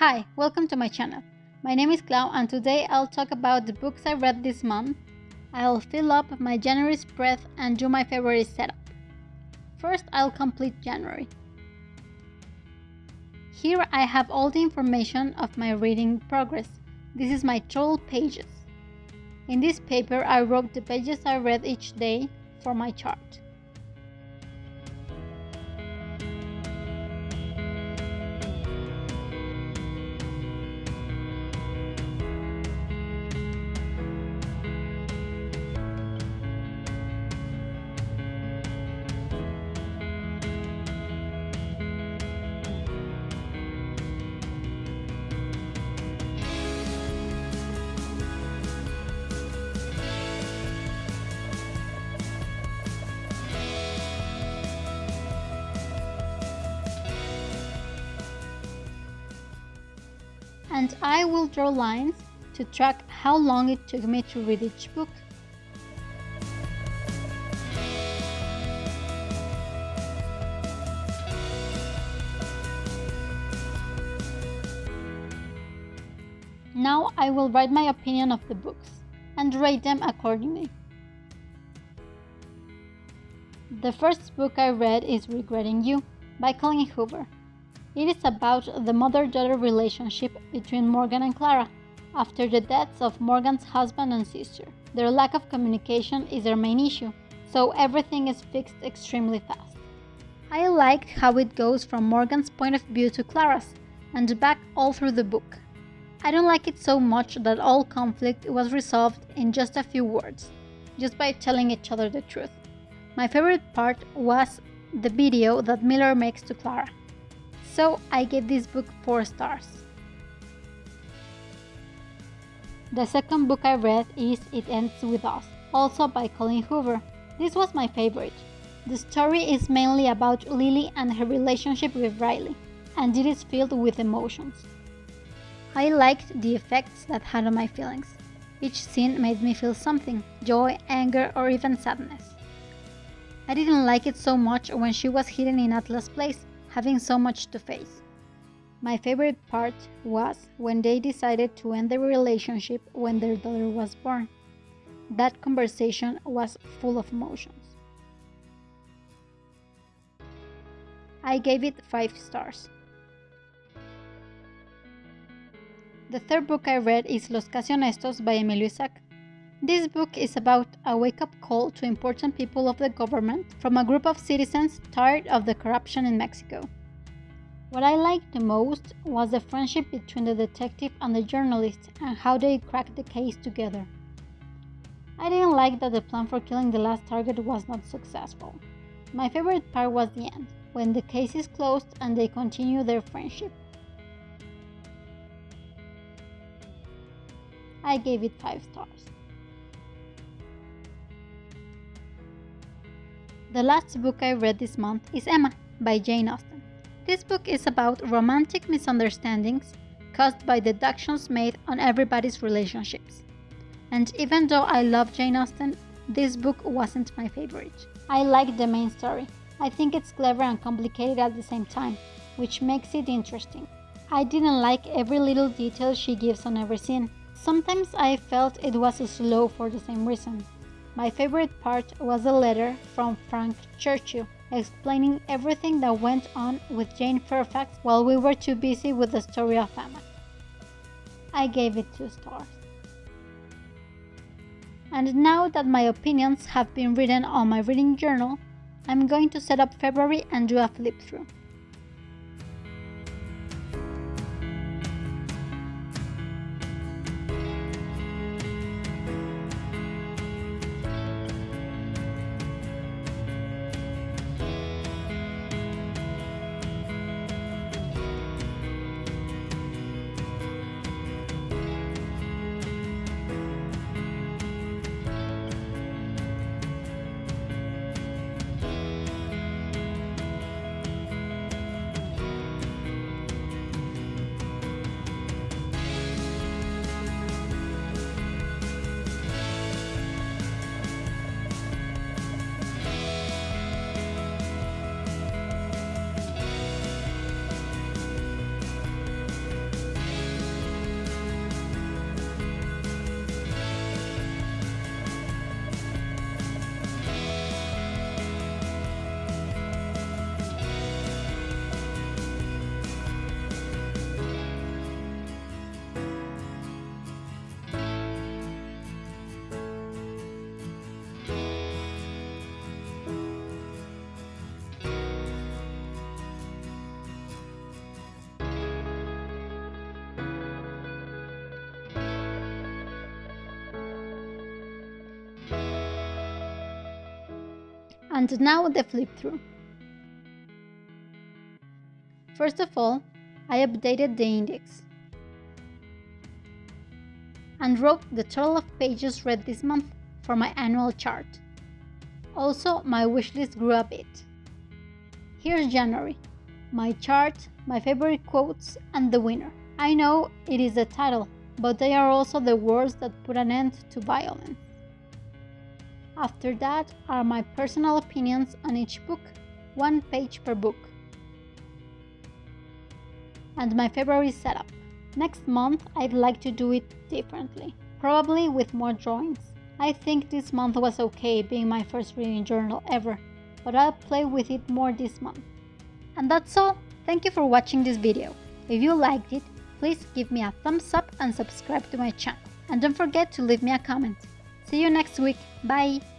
Hi, welcome to my channel. My name is Clau and today I'll talk about the books I read this month. I'll fill up my January spread and do my February setup. First, I'll complete January. Here I have all the information of my reading progress. This is my total pages. In this paper, I wrote the pages I read each day for my chart. And I will draw lines to track how long it took me to read each book. Now I will write my opinion of the books and rate them accordingly. The first book I read is Regretting You by Colleen Hoover. It is about the mother-daughter relationship between Morgan and Clara. After the deaths of Morgan's husband and sister, their lack of communication is their main issue, so everything is fixed extremely fast. I liked how it goes from Morgan's point of view to Clara's, and back all through the book. I don't like it so much that all conflict was resolved in just a few words, just by telling each other the truth. My favorite part was the video that Miller makes to Clara. So I gave this book 4 stars. The second book I read is It Ends With Us, also by Colleen Hoover. This was my favorite. The story is mainly about Lily and her relationship with Riley, and it is filled with emotions. I liked the effects that had on my feelings. Each scene made me feel something joy, anger, or even sadness. I didn't like it so much when she was hidden in Atlas Place having so much to face. My favorite part was when they decided to end their relationship when their daughter was born. That conversation was full of emotions. I gave it 5 stars. The third book I read is Los Casi Honestos by Emilio Isaac. This book is about a wake-up call to important people of the government from a group of citizens tired of the corruption in Mexico. What I liked the most was the friendship between the detective and the journalist and how they cracked the case together. I didn't like that the plan for killing the last target was not successful. My favorite part was the end, when the case is closed and they continue their friendship. I gave it 5 stars. The last book I read this month is Emma by Jane Austen. This book is about romantic misunderstandings caused by deductions made on everybody's relationships. And even though I love Jane Austen, this book wasn't my favorite. I like the main story. I think it's clever and complicated at the same time, which makes it interesting. I didn't like every little detail she gives on every scene. Sometimes I felt it was slow for the same reason. My favorite part was a letter from Frank Churchill explaining everything that went on with Jane Fairfax while we were too busy with the story of Emma. I gave it 2 stars. And now that my opinions have been written on my reading journal, I'm going to set up February and do a flip through. And now the flip through. First of all, I updated the index and wrote the total of pages read this month for my annual chart. Also, my wishlist grew a bit. Here's January, my chart, my favorite quotes, and the winner. I know it is the title, but they are also the words that put an end to violence. After that are my personal opinions on each book, one page per book. And my February setup. Next month, I'd like to do it differently, probably with more drawings. I think this month was okay being my first reading journal ever, but I'll play with it more this month. And that's all. Thank you for watching this video. If you liked it, please give me a thumbs up and subscribe to my channel. And don't forget to leave me a comment. See you next week. Bye!